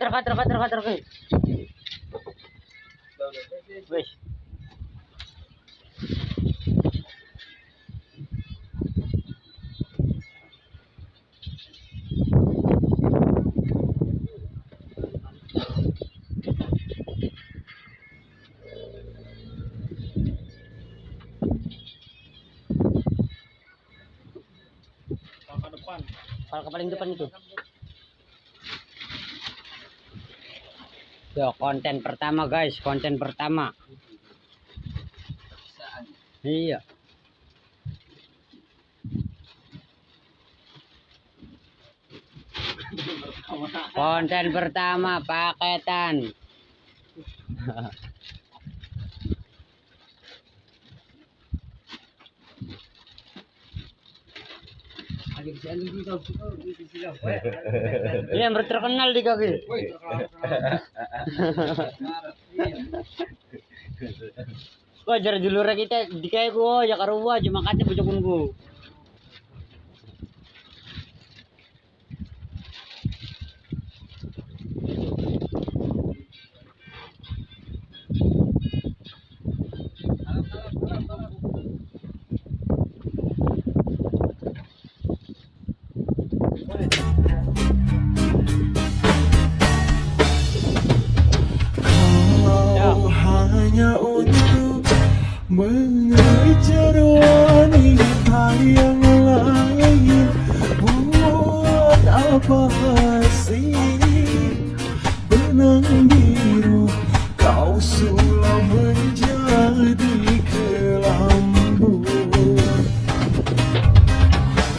Kater, kater, kater, kater. Wes. Kalau ke paling depan itu. Yo, konten pertama guys, konten pertama. Iya. Konten pertama paketan. Iya, yang terkenal di kaki. Wajar julur kita di kayak gua ya karuwa cuma kate bojokun gua. Mengejar yang lain Buat apa sih benang biru Kau sulam menjadi kelambu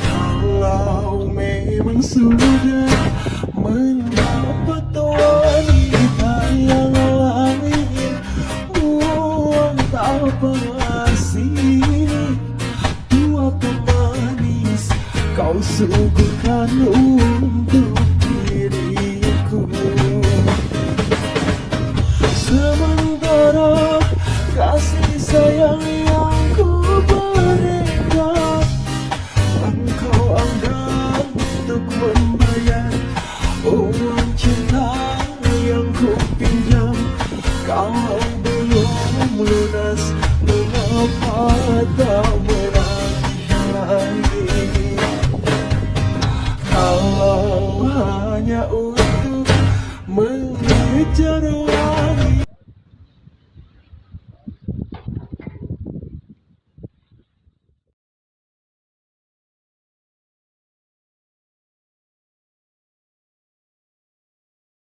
Kalau memang sudah menang suku kan umpu